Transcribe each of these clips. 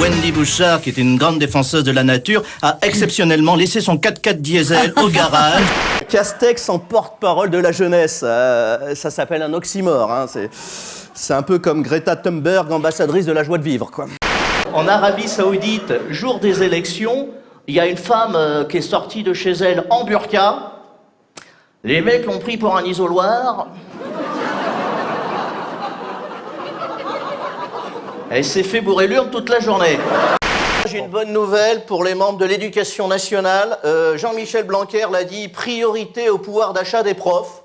Wendy Bouchard, qui était une grande défenseuse de la nature, a exceptionnellement laissé son 4x4 diesel au garage. Castex en porte-parole de la jeunesse, euh, ça s'appelle un oxymore. Hein, c'est, c'est un peu comme Greta Thunberg, ambassadrice de la joie de vivre. Quoi. En Arabie Saoudite, jour des élections, il y a une femme euh, qui est sortie de chez elle en burqa. Les mecs l'ont pris pour un isoloir. Elle s'est fait bourrer l'urne toute la journée. J'ai une bonne nouvelle pour les membres de l'éducation nationale. Euh, Jean-Michel Blanquer l'a dit, priorité au pouvoir d'achat des profs.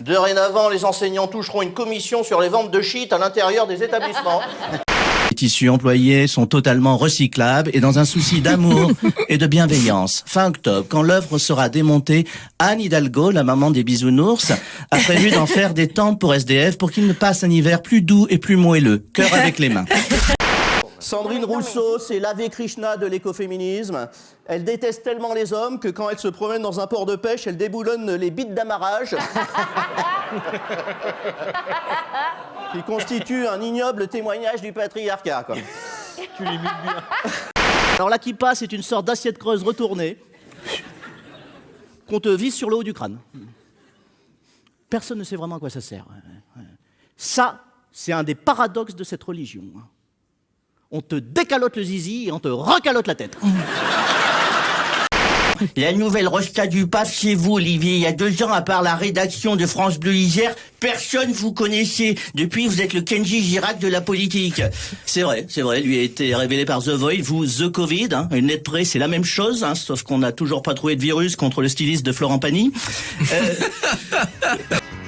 Dorénavant, les enseignants toucheront une commission sur les ventes de shit à l'intérieur des établissements. Les tissus employés sont totalement recyclables et dans un souci d'amour et de bienveillance. Fin octobre, quand l'œuvre sera démontée, Anne Hidalgo, la maman des bisounours, a prévu d'en faire des tentes pour SDF pour qu'ils ne passent un hiver plus doux et plus moelleux. Cœur avec les mains. Sandrine Rousseau, c'est l'Ave Krishna de l'écoféminisme. Elle déteste tellement les hommes que quand elle se promène dans un port de pêche, elle déboulonne les bites d'amarrage. Qui constitue un ignoble témoignage du patriarcat. Quoi. Tu l'imites bien. Alors la kippa, c'est une sorte d'assiette creuse retournée qu'on te vise sur le haut du crâne. Personne ne sait vraiment à quoi ça sert. Ça, c'est un des paradoxes de cette religion on te décalote le zizi et on te recalote la tête. La nouvelle resta du pape chez vous, Olivier. Il y a deux ans, à part la rédaction de France Bleu Isère, personne vous connaissait. Depuis, vous êtes le Kenji Girac de la politique. C'est vrai, c'est vrai. Lui a été révélé par The Void. Vous, The Covid. Hein. Une lettre près, c'est la même chose, hein, sauf qu'on n'a toujours pas trouvé de virus contre le styliste de Florent Pagny. Euh...